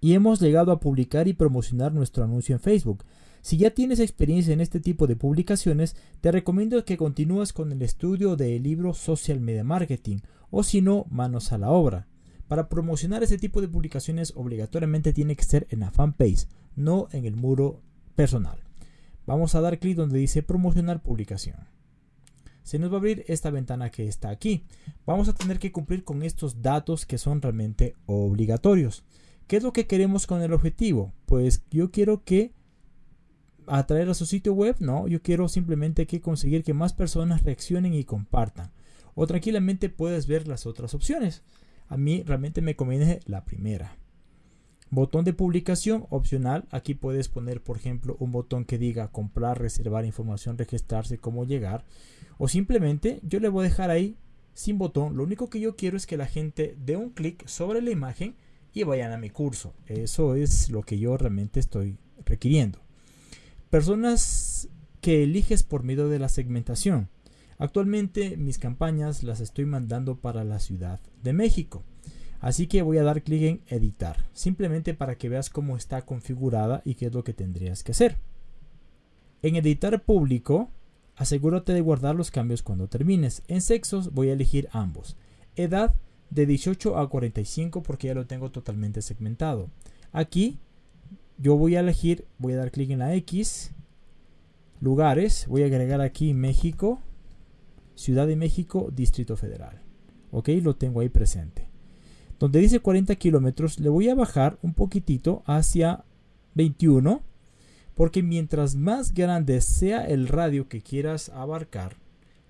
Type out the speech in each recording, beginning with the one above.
y hemos llegado a publicar y promocionar nuestro anuncio en Facebook. Si ya tienes experiencia en este tipo de publicaciones, te recomiendo que continúes con el estudio del libro Social Media Marketing o si no, manos a la obra. Para promocionar este tipo de publicaciones obligatoriamente tiene que ser en la fanpage, no en el muro personal. Vamos a dar clic donde dice promocionar publicación. Se nos va a abrir esta ventana que está aquí. Vamos a tener que cumplir con estos datos que son realmente obligatorios. ¿Qué es lo que queremos con el objetivo? Pues yo quiero que atraer a su sitio web, no, yo quiero simplemente que conseguir que más personas reaccionen y compartan. O tranquilamente puedes ver las otras opciones. A mí realmente me conviene la primera. Botón de publicación opcional. Aquí puedes poner, por ejemplo, un botón que diga comprar, reservar información, registrarse, cómo llegar. O simplemente yo le voy a dejar ahí sin botón. Lo único que yo quiero es que la gente dé un clic sobre la imagen y vayan a mi curso. Eso es lo que yo realmente estoy requiriendo. Personas que eliges por medio de la segmentación. Actualmente mis campañas las estoy mandando para la Ciudad de México. Así que voy a dar clic en editar, simplemente para que veas cómo está configurada y qué es lo que tendrías que hacer. En editar público, asegúrate de guardar los cambios cuando termines. En sexos voy a elegir ambos. Edad de 18 a 45 porque ya lo tengo totalmente segmentado. Aquí yo voy a elegir, voy a dar clic en la X, lugares, voy a agregar aquí México, Ciudad de México, Distrito Federal. Ok, lo tengo ahí presente. Donde dice 40 kilómetros, le voy a bajar un poquitito hacia 21. Porque mientras más grande sea el radio que quieras abarcar,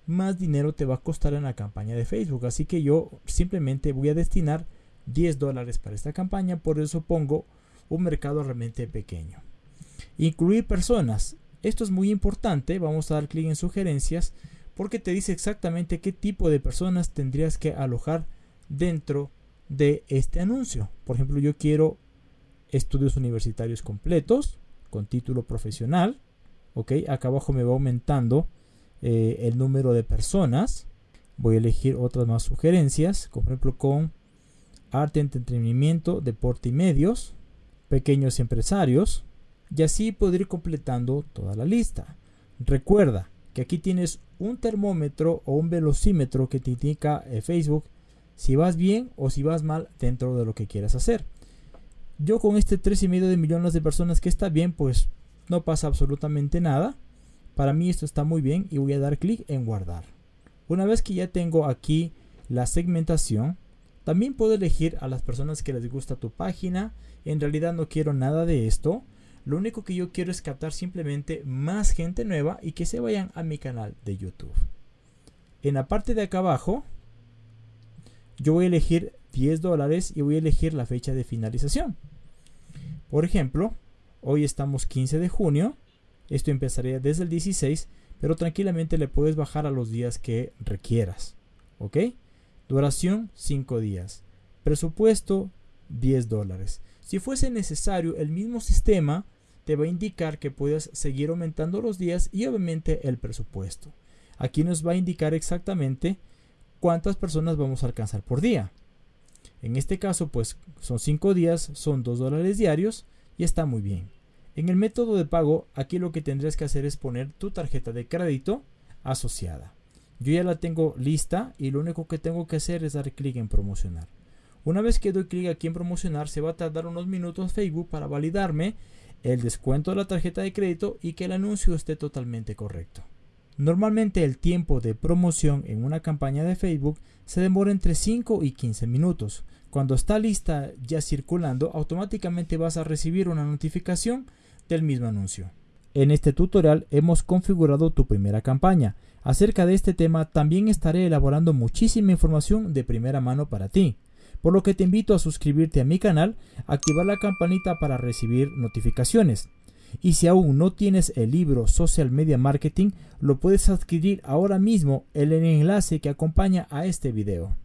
más dinero te va a costar en la campaña de Facebook. Así que yo simplemente voy a destinar 10 dólares para esta campaña. Por eso pongo un mercado realmente pequeño. Incluir personas. Esto es muy importante. Vamos a dar clic en sugerencias porque te dice exactamente qué tipo de personas tendrías que alojar dentro de este anuncio. Por ejemplo, yo quiero estudios universitarios completos con título profesional. Ok, acá abajo me va aumentando eh, el número de personas. Voy a elegir otras más sugerencias, por ejemplo con arte, entretenimiento, deporte y medios, pequeños empresarios, y así poder ir completando toda la lista. Recuerda, que aquí tienes un termómetro o un velocímetro que te indica eh, Facebook si vas bien o si vas mal dentro de lo que quieras hacer. Yo con este 3,5 de millones de personas que está bien, pues no pasa absolutamente nada. Para mí esto está muy bien y voy a dar clic en guardar. Una vez que ya tengo aquí la segmentación, también puedo elegir a las personas que les gusta tu página. En realidad no quiero nada de esto. Lo único que yo quiero es captar simplemente más gente nueva y que se vayan a mi canal de YouTube. En la parte de acá abajo, yo voy a elegir 10 dólares y voy a elegir la fecha de finalización. Por ejemplo, hoy estamos 15 de junio. Esto empezaría desde el 16, pero tranquilamente le puedes bajar a los días que requieras. ¿Ok? Duración 5 días. Presupuesto 10 dólares. Si fuese necesario, el mismo sistema te va a indicar que puedes seguir aumentando los días y obviamente el presupuesto. Aquí nos va a indicar exactamente cuántas personas vamos a alcanzar por día. En este caso, pues son 5 días, son 2 dólares diarios y está muy bien. En el método de pago, aquí lo que tendrías que hacer es poner tu tarjeta de crédito asociada. Yo ya la tengo lista y lo único que tengo que hacer es dar clic en promocionar. Una vez que doy clic aquí en promocionar, se va a tardar unos minutos Facebook para validarme el descuento de la tarjeta de crédito y que el anuncio esté totalmente correcto. Normalmente el tiempo de promoción en una campaña de Facebook se demora entre 5 y 15 minutos. Cuando está lista ya circulando, automáticamente vas a recibir una notificación del mismo anuncio. En este tutorial hemos configurado tu primera campaña. Acerca de este tema también estaré elaborando muchísima información de primera mano para ti por lo que te invito a suscribirte a mi canal, activar la campanita para recibir notificaciones. Y si aún no tienes el libro Social Media Marketing, lo puedes adquirir ahora mismo en el enlace que acompaña a este video.